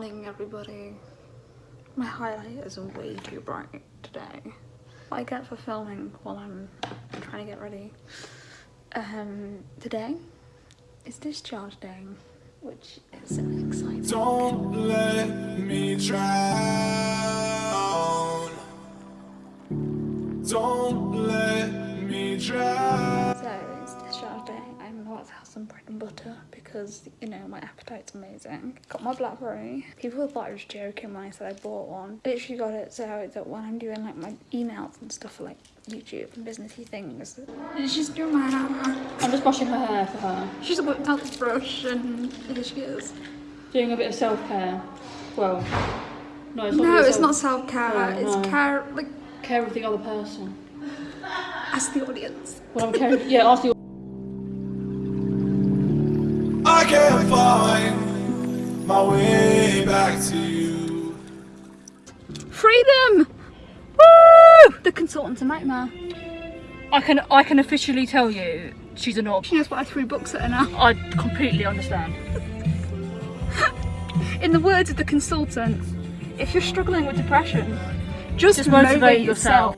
morning everybody. My highlight is way too bright today. I get for filming while I'm trying to get ready. Um, today is discharge day, which is exciting. Don't let me drown. Don't let me drown. So it's day. I'm about to have some bread and butter because you know my appetite's amazing. Got my blackberry. People thought I was joking when I said I bought one. Literally got it so that when I'm doing like my emails and stuff for like YouTube and businessy things. She's doing my hair. I'm just brushing her hair for her. She's whipped out the brush and here she is. Doing a bit of self-care. Well, no, it's not No, really it's self- not self-care. No, it's no. care like care of the other person. ask the audience. Well, I'm caring. Yeah, ask the. Can't find my way back to you. Freedom! Woo! The consultant's a nightmare. I can I can officially tell you she's a knob. She knows what I threw books at her now. I completely understand. In the words of the consultant, if you're struggling with depression, just, Just motivate, motivate yourself.